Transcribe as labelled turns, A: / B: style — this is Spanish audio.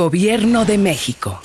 A: Gobierno de México.